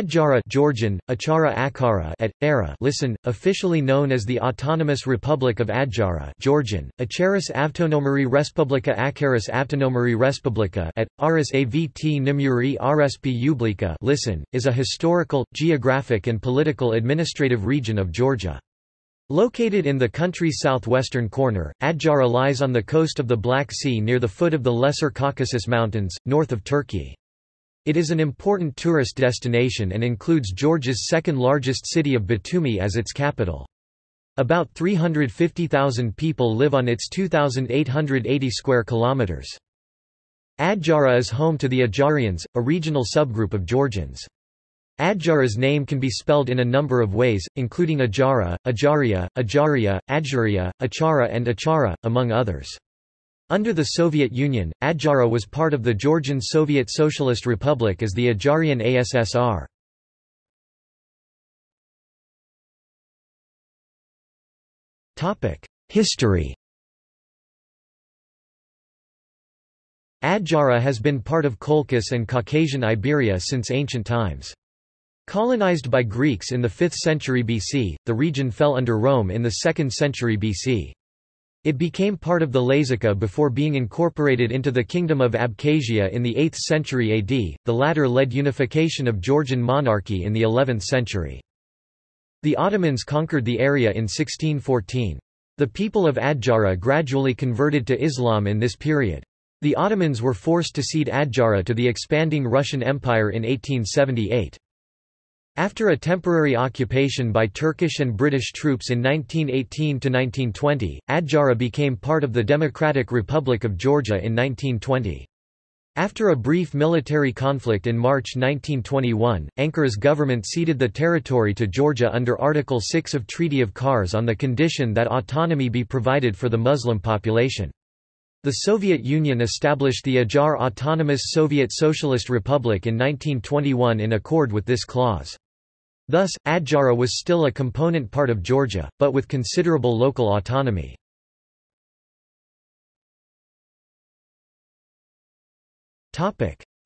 Adjara Georgian, Achara Akara at, era listen, officially known as the Autonomous Republic of Adjara Georgian, Acharis Avtonomari Respublika Akaris Avtonomari Respublika at, Aris Avt Nimuri Rsp Ublika listen, is a historical, geographic and political administrative region of Georgia. Located in the country's southwestern corner, Adjara lies on the coast of the Black Sea near the foot of the Lesser Caucasus Mountains, north of Turkey. It is an important tourist destination and includes Georgia's second-largest city of Batumi as its capital. About 350,000 people live on its 2,880 square kilometers. Adjara is home to the Adjarians, a regional subgroup of Georgians. Adjara's name can be spelled in a number of ways, including Ajara, Ajaria, Ajaria, Adjaria, Achara and Achara, among others. Under the Soviet Union, Adjara was part of the Georgian Soviet Socialist Republic as the Adjarian ASSR. History Adjara has been part of Colchis and Caucasian Iberia since ancient times. Colonized by Greeks in the 5th century BC, the region fell under Rome in the 2nd century BC. It became part of the Lazica before being incorporated into the Kingdom of Abkhazia in the 8th century AD, the latter led unification of Georgian monarchy in the 11th century. The Ottomans conquered the area in 1614. The people of Adjara gradually converted to Islam in this period. The Ottomans were forced to cede Adjara to the expanding Russian Empire in 1878. After a temporary occupation by Turkish and British troops in 1918–1920, Adjara became part of the Democratic Republic of Georgia in 1920. After a brief military conflict in March 1921, Ankara's government ceded the territory to Georgia under Article 6 of Treaty of Kars on the condition that autonomy be provided for the Muslim population. The Soviet Union established the Ajar Autonomous Soviet Socialist Republic in 1921 in accord with this clause. Thus, Adjara was still a component part of Georgia, but with considerable local autonomy.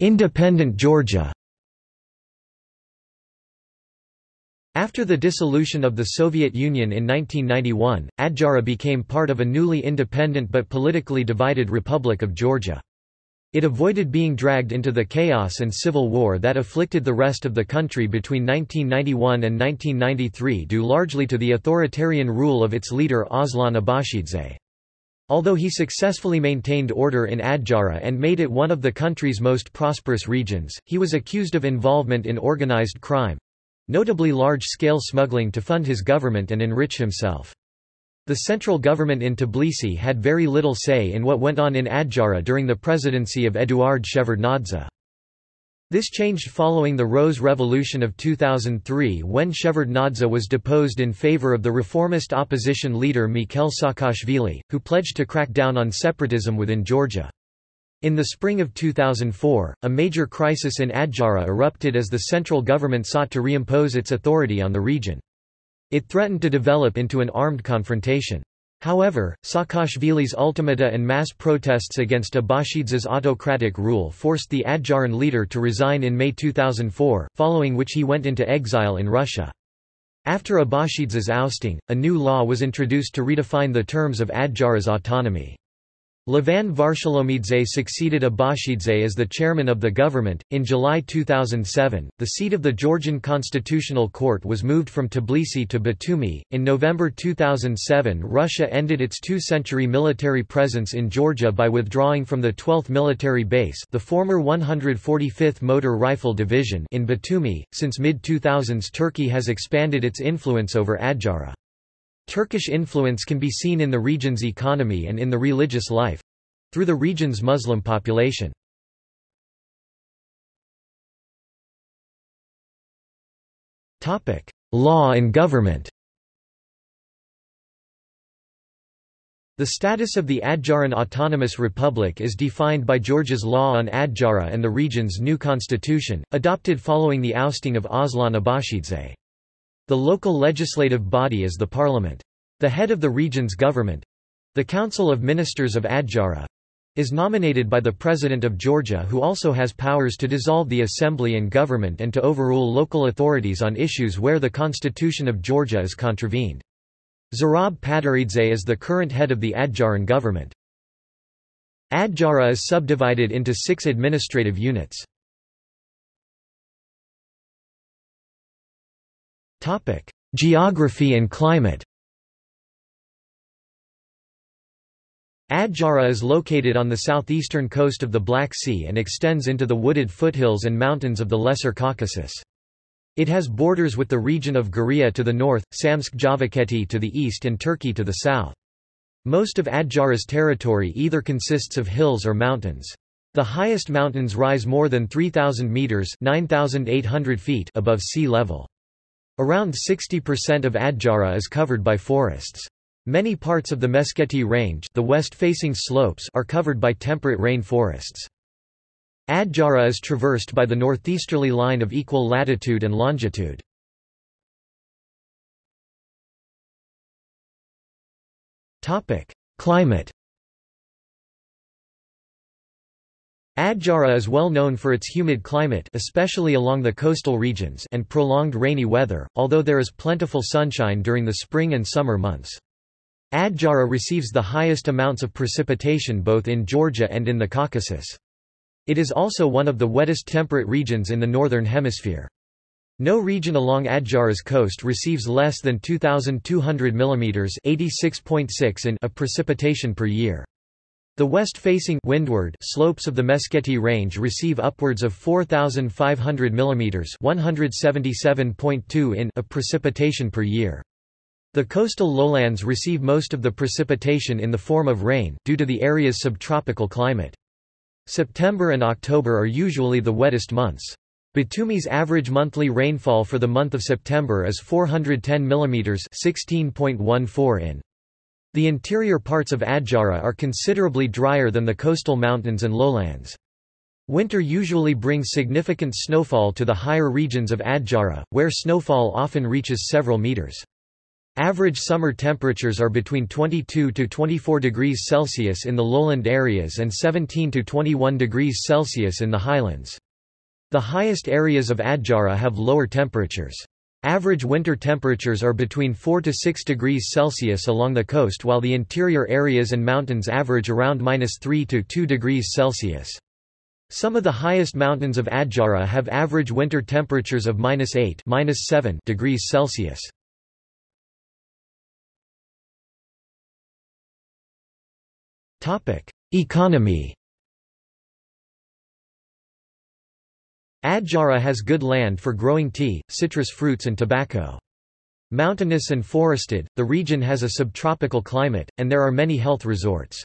Independent Georgia After the dissolution of the Soviet Union in 1991, Adjara became part of a newly independent but politically divided Republic of Georgia. It avoided being dragged into the chaos and civil war that afflicted the rest of the country between 1991 and 1993 due largely to the authoritarian rule of its leader Aslan Abashidze. Although he successfully maintained order in Adjara and made it one of the country's most prosperous regions, he was accused of involvement in organized crime, notably large-scale smuggling to fund his government and enrich himself. The central government in Tbilisi had very little say in what went on in Adjara during the presidency of Eduard Shevardnadze. This changed following the Rose Revolution of 2003 when Shevardnadze was deposed in favor of the reformist opposition leader Mikhail Saakashvili, who pledged to crack down on separatism within Georgia. In the spring of 2004, a major crisis in Adjara erupted as the central government sought to reimpose its authority on the region. It threatened to develop into an armed confrontation. However, Saakashvili's ultimata and mass protests against Abashidze's autocratic rule forced the Adjaran leader to resign in May 2004, following which he went into exile in Russia. After Abashidze's ousting, a new law was introduced to redefine the terms of Adjara's autonomy. Levan Varshalomidze succeeded Abashidze as the chairman of the government. In July 2007, the seat of the Georgian Constitutional Court was moved from Tbilisi to Batumi. In November 2007, Russia ended its two century military presence in Georgia by withdrawing from the 12th Military Base, the former 145th Motor Rifle Division, in Batumi. Since mid 2000s, Turkey has expanded its influence over Adjara. Turkish influence can be seen in the region's economy and in the religious life—through the region's Muslim population. Topic: Law and government The status of the Adjaran Autonomous Republic is defined by Georgia's law on Adjara and the region's new constitution, adopted following the ousting of Aslan Abashidze. The local legislative body is the parliament. The head of the region's government—the Council of Ministers of Adjara, is nominated by the President of Georgia who also has powers to dissolve the assembly and government and to overrule local authorities on issues where the Constitution of Georgia is contravened. Zurab Pataradze is the current head of the Adjaran government. Adjara is subdivided into six administrative units. Geography and climate Adjara is located on the southeastern coast of the Black Sea and extends into the wooded foothills and mountains of the Lesser Caucasus. It has borders with the region of Guria to the north, Samtskhe Javakheti to the east and Turkey to the south. Most of Adjara's territory either consists of hills or mountains. The highest mountains rise more than 3,000 meters (9,800 feet) above sea level. Around 60% of Adjara is covered by forests. Many parts of the Meskheti Range the west-facing slopes are covered by temperate rain forests. Adjara is traversed by the northeasterly line of equal latitude and longitude. Climate Adjara is well known for its humid climate especially along the coastal regions and prolonged rainy weather, although there is plentiful sunshine during the spring and summer months. Adjara receives the highest amounts of precipitation both in Georgia and in the Caucasus. It is also one of the wettest temperate regions in the Northern Hemisphere. No region along Adjara's coast receives less than 2,200 mm 86.6 in of precipitation per year. The west-facing windward slopes of the Meskheti Range receive upwards of 4,500 mm 177.2 in of precipitation per year. The coastal lowlands receive most of the precipitation in the form of rain, due to the area's subtropical climate. September and October are usually the wettest months. Batumi's average monthly rainfall for the month of September is 410 mm 16.14 in. The interior parts of Adjara are considerably drier than the coastal mountains and lowlands. Winter usually brings significant snowfall to the higher regions of Adjara, where snowfall often reaches several meters. Average summer temperatures are between 22 to 24 degrees Celsius in the lowland areas and 17 to 21 degrees Celsius in the highlands. The highest areas of Adjara have lower temperatures. Average winter temperatures are between 4 to 6 degrees Celsius along the coast while the interior areas and mountains average around minus 3 to 2 degrees Celsius. Some of the highest mountains of Adjara have average winter temperatures of minus 8 minus 7 degrees Celsius. Economy Adjara has good land for growing tea, citrus fruits and tobacco. Mountainous and forested, the region has a subtropical climate, and there are many health resorts.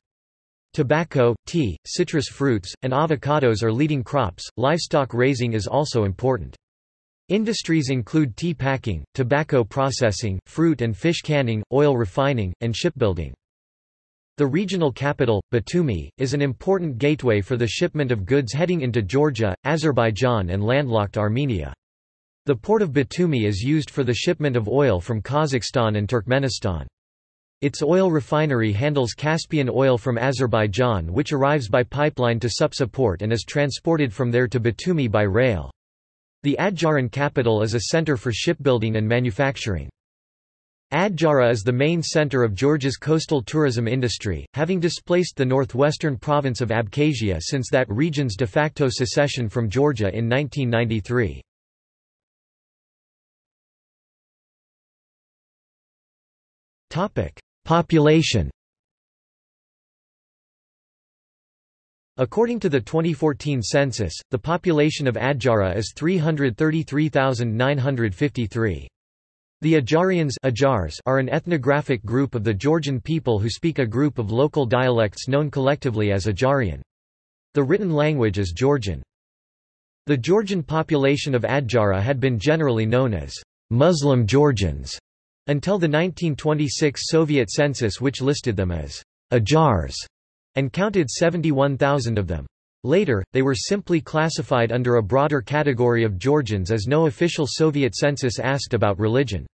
Tobacco, tea, citrus fruits, and avocados are leading crops, livestock raising is also important. Industries include tea packing, tobacco processing, fruit and fish canning, oil refining, and shipbuilding. The regional capital, Batumi, is an important gateway for the shipment of goods heading into Georgia, Azerbaijan and landlocked Armenia. The port of Batumi is used for the shipment of oil from Kazakhstan and Turkmenistan. Its oil refinery handles Caspian oil from Azerbaijan which arrives by pipeline to Supsa port and is transported from there to Batumi by rail. The Adjaran capital is a center for shipbuilding and manufacturing. Adjara is the main center of Georgia's coastal tourism industry, having displaced the northwestern province of Abkhazia since that region's de facto secession from Georgia in 1993. Population According to the 2014 census, the population of Adjara is 333,953. The Adjarians are an ethnographic group of the Georgian people who speak a group of local dialects known collectively as Adjarian. The written language is Georgian. The Georgian population of Adjara had been generally known as Muslim Georgians until the 1926 Soviet census which listed them as Adjars and counted 71,000 of them. Later, they were simply classified under a broader category of Georgians as no official Soviet census asked about religion.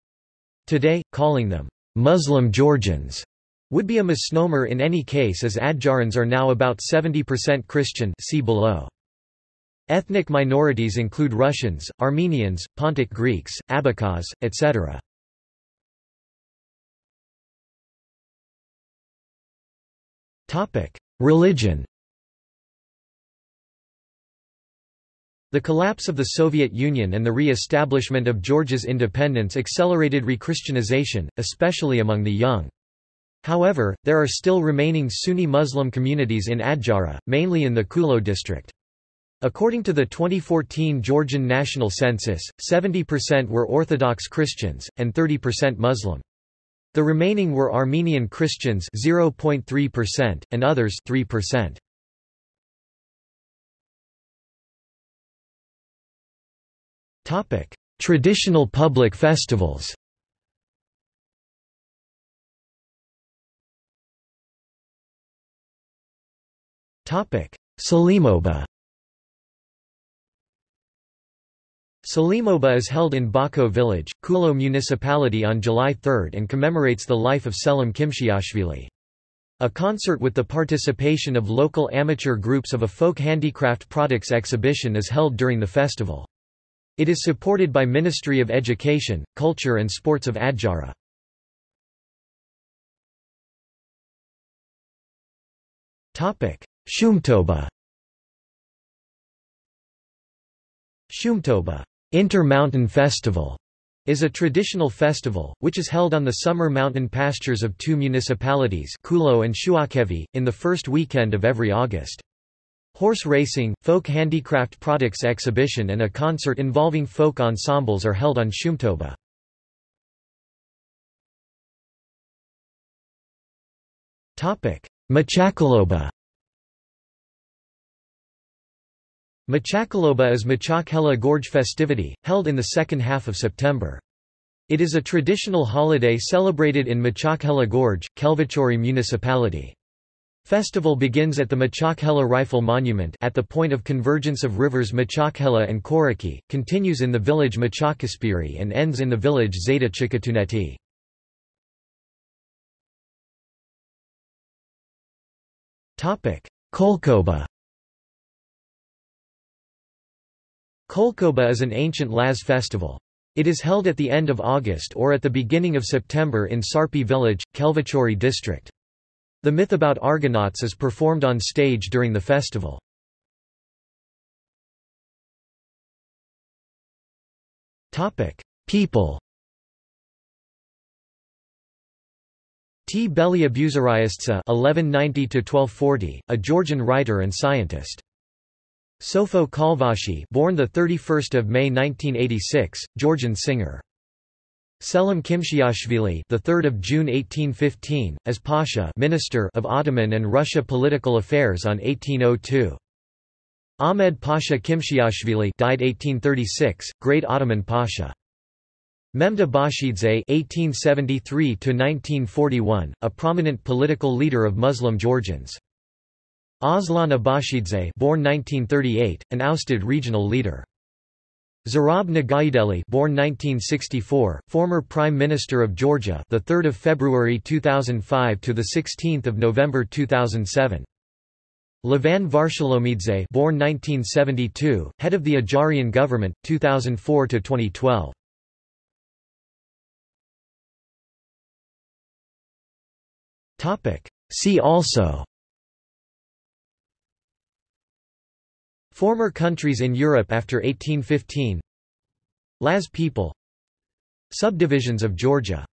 Today, calling them Muslim Georgians would be a misnomer in any case as Adjarans are now about 70% Christian see below. Ethnic minorities include Russians, Armenians, Pontic Greeks, Abkhaz, etc. Religion The collapse of the Soviet Union and the re-establishment of Georgia's independence accelerated re-Christianization, especially among the young. However, there are still remaining Sunni Muslim communities in Adjara, mainly in the Khulo district. According to the 2014 Georgian National Census, 70% were Orthodox Christians, and 30% Muslim. The remaining were Armenian Christians 0.3% and others 3%. Topic: Traditional public festivals. Topic: Selimoba. Selimoba is held in Bako village, Khulo municipality on July 3 and commemorates the life of Selim Kimshiashvili. A concert with the participation of local amateur groups of a folk handicraft products exhibition is held during the festival. It is supported by Ministry of Education, Culture and Sports of Adjara. Shumtoba Shumtoba Inter-Mountain Festival is a traditional festival, which is held on the summer mountain pastures of two municipalities Khulo and Shuakhevi, in the first weekend of every August. Horse racing, folk handicraft products exhibition and a concert involving folk ensembles are held on Shumtoba. Machakaloba Machakaloba is Machakhela Gorge festivity, held in the second half of September. It is a traditional holiday celebrated in Machakhela Gorge, Khelvachauri municipality. Festival begins at the Machakhela Rifle Monument at the point of convergence of rivers Machakhela and Koraki, continues in the village Machakaspiri and ends in the village Zeta Chikatuneti. Kolkhoba Kolkhoba is an ancient Laz festival. It is held at the end of August or at the beginning of September in Sarpi village, Khelvachauri district. The myth about Argonauts is performed on stage during the festival. People Tbel Abuserisdze (1190–1240), a Georgian writer and scientist. Sofo Khalvashi, born the 31st of May 1986, Georgian singer. Selim Kimshiashvili, the 3rd of June 1815, as Pasha, Minister of Ottoman and Russia Political Affairs on 1802. Ahmed Pasha Kimshiashvili, died 1836, Great Ottoman Pasha. Memed Abashidze (1873–1941), a prominent political leader of Muslim Georgians. Aslan Abashidze born 1938, an ousted regional leader. Zurab Noghaideli born 1964, former Prime Minister of Georgia the 3rd of February 2005 to the 16th of November 2007. Levan Varshalomidze born 1972, head of the Ajarian government 2004 to 2012. Topic See also Former countries in Europe after 1815 Laz people. Subdivisions of Georgia